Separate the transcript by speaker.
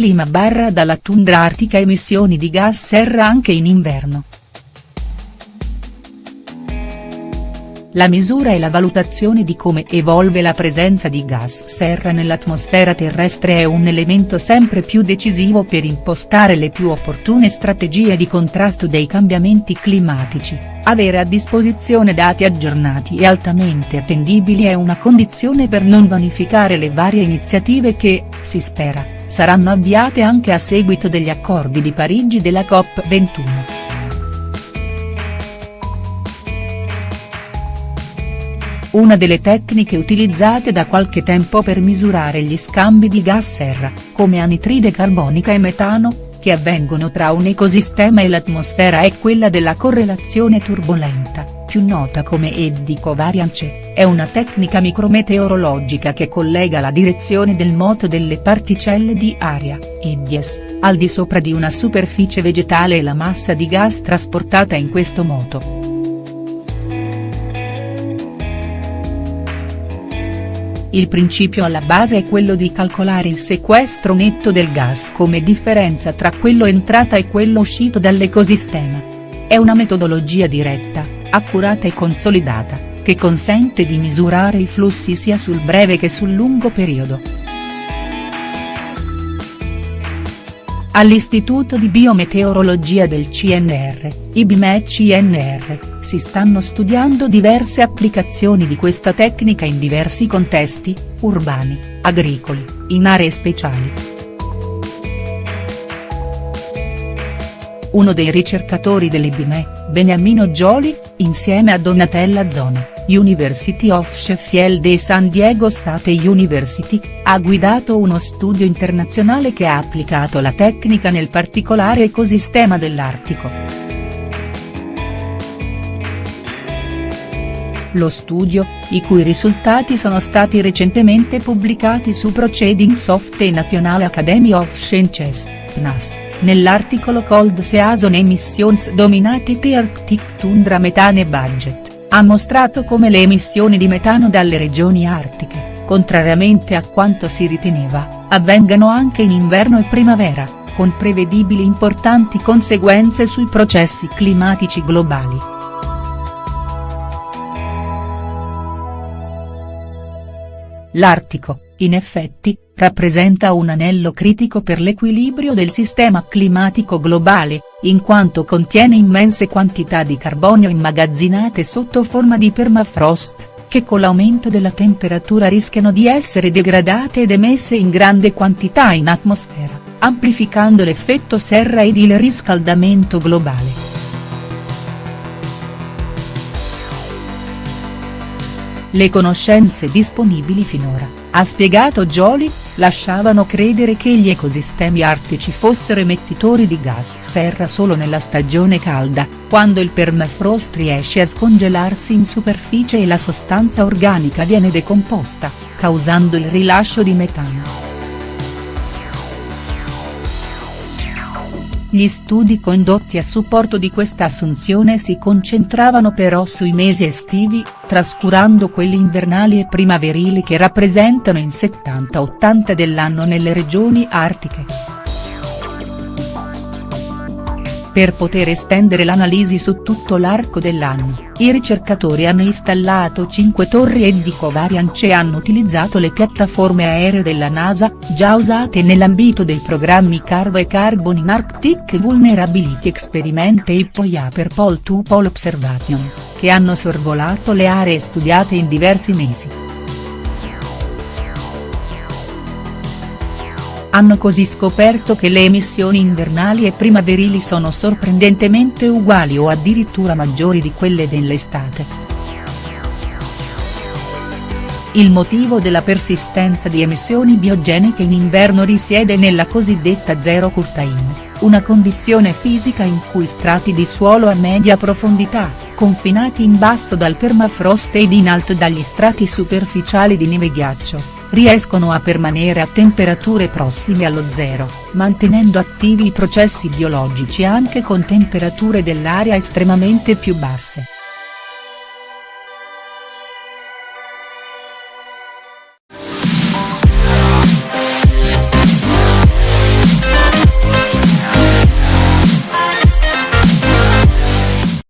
Speaker 1: clima barra dalla tundra artica emissioni di gas serra anche in inverno. La misura e la valutazione di come evolve la presenza di gas serra nell'atmosfera terrestre è un elemento sempre più decisivo per impostare le più opportune strategie di contrasto dei cambiamenti climatici, avere a disposizione dati aggiornati e altamente attendibili è una condizione per non vanificare le varie iniziative che, si spera, saranno avviate anche a seguito degli accordi di Parigi della COP21. una delle tecniche utilizzate da qualche tempo per misurare gli scambi di gas serra, come anitride carbonica e metano, che avvengono tra un ecosistema e l'atmosfera è quella della correlazione turbolenta, più nota come eddy covariance, è una tecnica micrometeorologica che collega la direzione del moto delle particelle di aria, eddies, al di sopra di una superficie vegetale e la massa di gas trasportata in questo moto. Il principio alla base è quello di calcolare il sequestro netto del gas come differenza tra quello entrata e quello uscito dall'ecosistema. È una metodologia diretta, accurata e consolidata, che consente di misurare i flussi sia sul breve che sul lungo periodo. All'Istituto di Biometeorologia del CNR, IBME-CNR, si stanno studiando diverse applicazioni di questa tecnica in diversi contesti, urbani, agricoli, in aree speciali. Uno dei ricercatori dell'IBME, Beniamino Gioli, insieme a Donatella Zona, University of Sheffield e San Diego State University, ha guidato uno studio internazionale che ha applicato la tecnica nel particolare ecosistema dell'Artico. Lo studio, i cui risultati sono stati recentemente pubblicati su Proceedings of the National Academy of Sciences, PNAS, nell'articolo Cold Season Emissions Dominated Arctic Tundra Metane Budget, ha mostrato come le emissioni di metano dalle regioni artiche, contrariamente a quanto si riteneva, avvengano anche in inverno e primavera, con prevedibili importanti conseguenze sui processi climatici globali. L'Artico, in effetti, rappresenta un anello critico per l'equilibrio del sistema climatico globale, in quanto contiene immense quantità di carbonio immagazzinate sotto forma di permafrost, che con l'aumento della temperatura rischiano di essere degradate ed emesse in grande quantità in atmosfera, amplificando l'effetto serra ed il riscaldamento globale. Le conoscenze disponibili finora, ha spiegato Jolie, lasciavano credere che gli ecosistemi artici fossero emettitori di gas serra solo nella stagione calda, quando il permafrost riesce a scongelarsi in superficie e la sostanza organica viene decomposta, causando il rilascio di metano. Gli studi condotti a supporto di questa assunzione si concentravano però sui mesi estivi, trascurando quelli invernali e primaverili che rappresentano il 70-80 dell'anno nelle regioni artiche. Per poter estendere l'analisi su tutto l'arco dell'anno, i ricercatori hanno installato 5 torri Eddy-Covariance e hanno utilizzato le piattaforme aeree della NASA, già usate nell'ambito dei programmi Carvo e Carbon in Arctic Vulnerability Experiment e IPOIA per Pole-to-Pole Observation, che hanno sorvolato le aree studiate in diversi mesi. Hanno così scoperto che le emissioni invernali e primaverili sono sorprendentemente uguali o addirittura maggiori di quelle dell'estate. Il motivo della persistenza di emissioni biogeniche in inverno risiede nella cosiddetta zero curtain, una condizione fisica in cui strati di suolo a media profondità, confinati in basso dal permafrost ed in alto dagli strati superficiali di neve ghiaccio, riescono a permanere a temperature prossime allo zero, mantenendo attivi i processi biologici anche con temperature dell'aria estremamente più basse.